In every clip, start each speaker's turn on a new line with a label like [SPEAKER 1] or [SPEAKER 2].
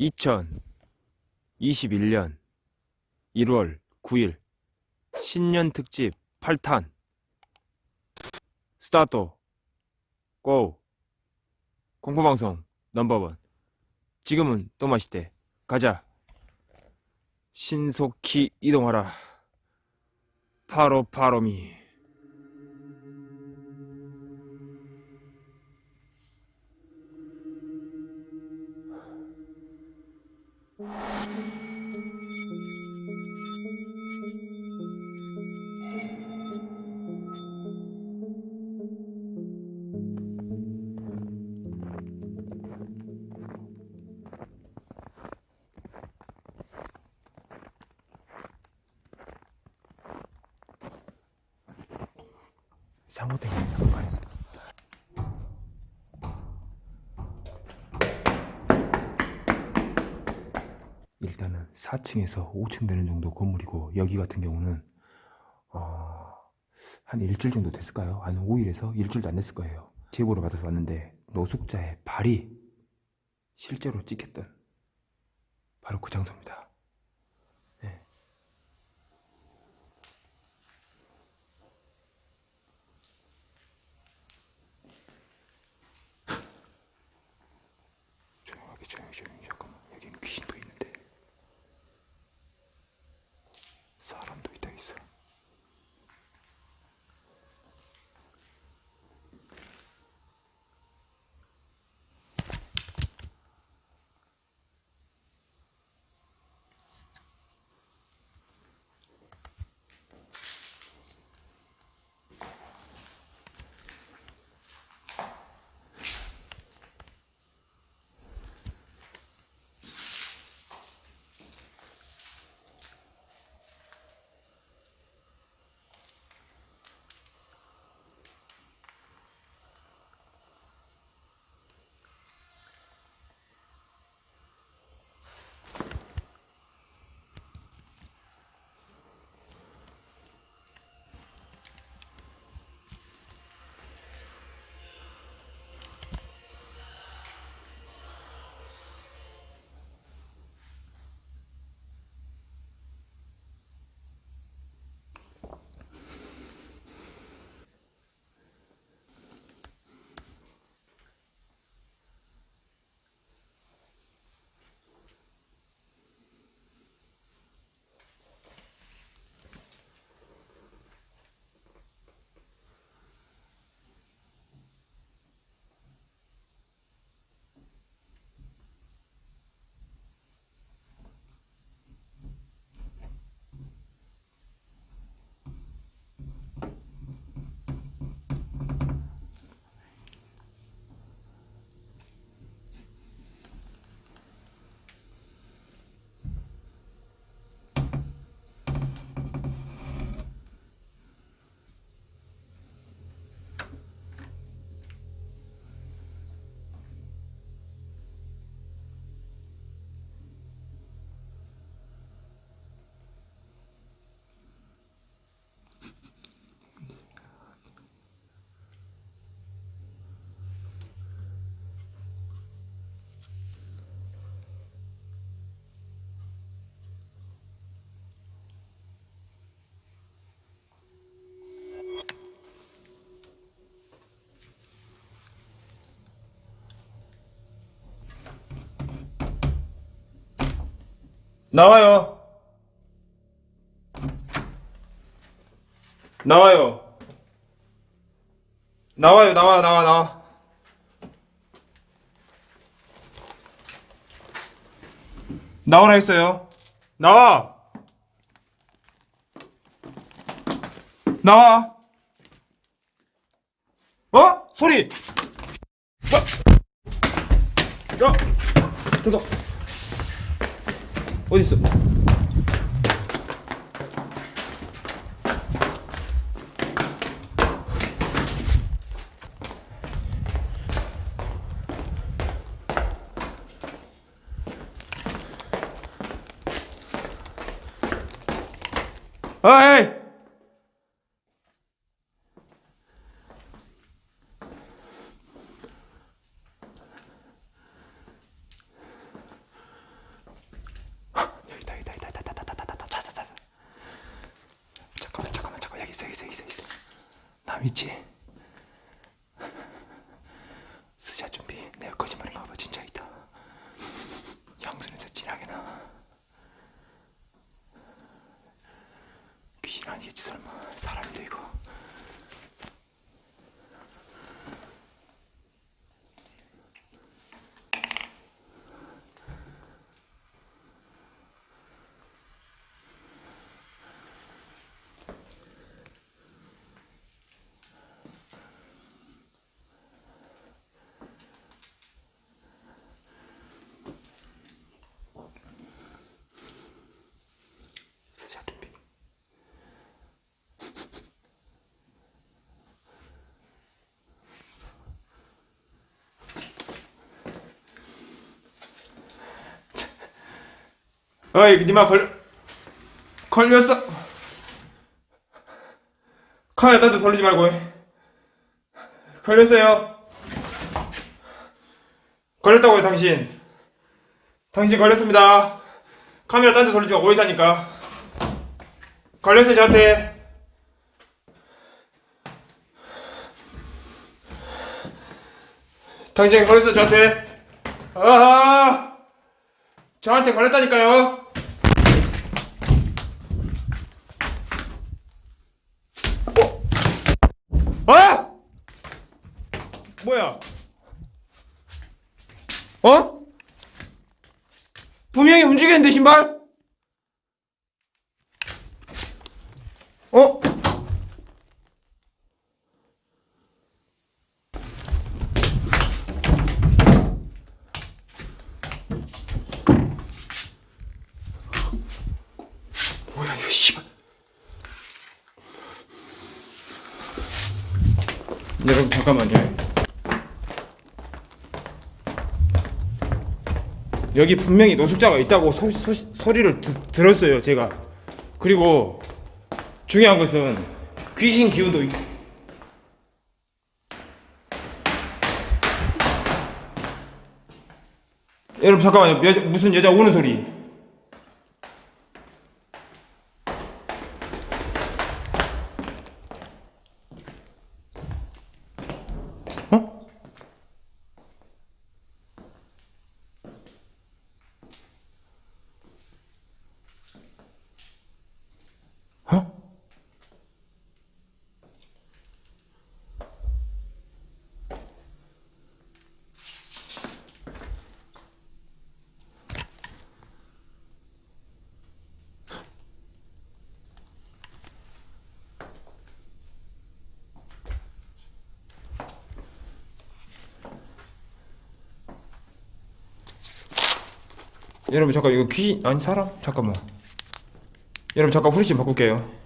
[SPEAKER 1] 2021년 1월 9일 신년 특집 8탄. 스타트 고 공포방송 넘버원. 지금은 또 마시대. 가자. 신속히 이동하라. 파로 파로미 상호되게 잠깐했어. 일단은 4층에서 5층 되는 정도 건물이고 여기 같은 경우는 어, 한 일주일 정도 됐을까요? 한 5일에서 일주일도 안 됐을 거예요. 제보를 받아서 왔는데 노숙자의 발이 실제로 찍혔던 바로 그 장소입니다 나와요. 나와요. 나와요, 나와, 나와, 나와. 나오라 했어요. 나와. 나와. 어? 소리. 어? 야, 잠깐. 어디 있어? 어이! 있어 있어 있어. 남 있지? 스자 준비. 내가 거짓말인 가 봐 진짜 있다 향수는 더 진하게 나. 귀신 아니겠지 설마. 사람인데 이거 어이 니마 걸 걸렸어. 카메라 딴데 돌리지 말고. 걸렸어요. 걸렸다고요 당신. 당신 걸렸습니다. 카메라 딴 데 돌리지 마 하니까. 걸렸어요 저한테. 당신 걸렸어 저한테. 아하! 저한테 걸렸다니까요 어? 아! 뭐야 어? 분명히 움직였는데 신발? 어? 여러분 잠깐만요 여기 분명히 노숙자가 있다고 소, 소, 소리를 드, 들었어요 제가. 그리고 중요한 것은 귀신 기운도 있... 여러분 잠깐만요. 여자, 무슨 여자 우는 소리 여러분 잠깐 이거 귀 아니 사람? 잠깐만. 여러분 잠깐 후레쉬 바꿀게요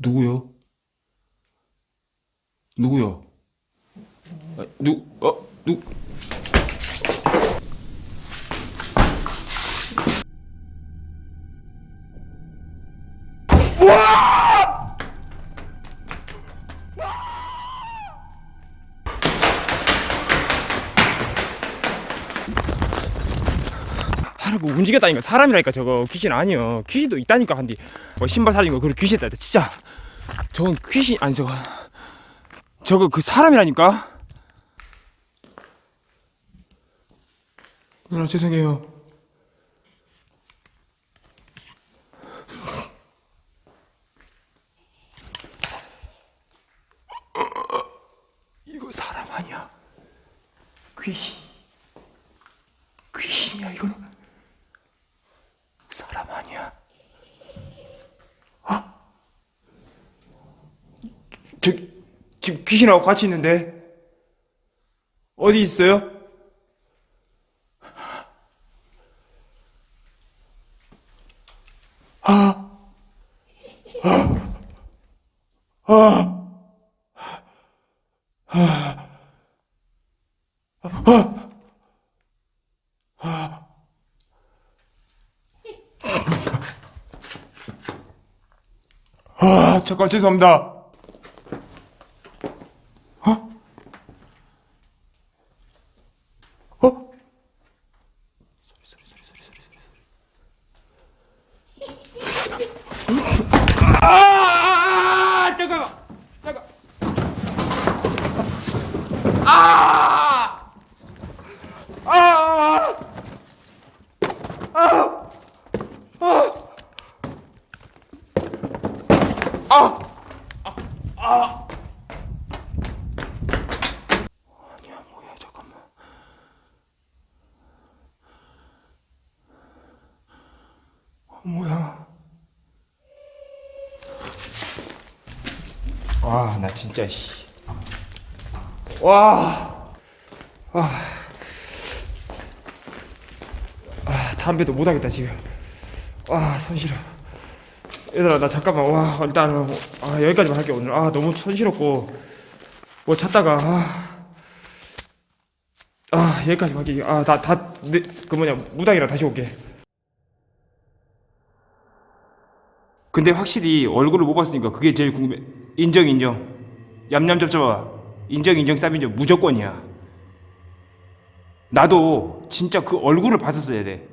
[SPEAKER 1] 누구요? 누구요? 아, 누, 어, 누. 사람 뭐 움직였다니까. 사람이라니까 저거 귀신 아니요. 귀신도 있다니까 한디. 뭐 신발 사진 거 그걸 귀신이다. 진짜. 저건 귀신 아니 저거. 저거 그 사람이라니까? 누나 죄송해요. 이거 사람 아니야. 귀신. 귀신이야 이거는 사람 아니야 아? 저 지금 귀신하고 같이 있는데? 어디 있어요? 아! 잠깐 죄송합니다 어? 어? 소리 소리 소리 소리 소리 소리 아 잠깐만 잠깐 아! 아! 아니야 뭐야 잠깐만 어, 뭐야 와 나 진짜 씨. 와. 아. 아, 담배도 못 하겠다, 지금. 와, 손 시려. 얘들아, 나 잠깐만. 와, 일단 아, 여기까지만 할게 오늘. 아, 너무 손 시렵고 뭐 찾다가 아. 아, 여기까지만 할게. 아, 다다그 뭐냐, 무당이랑 다시 올게. 근데 확실히 얼굴을 못 봤으니까 그게 제일 궁금해. 인정 인정. 얌얌 쩝쩝아. 인정 인정 쌉인정 무조건이야. 나도 진짜 그 얼굴을 봤었어야 돼.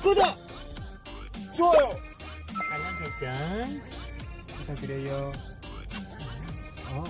[SPEAKER 2] 구독! 좋아요!
[SPEAKER 3] 알람 설정
[SPEAKER 1] 부탁드려요.
[SPEAKER 3] 어,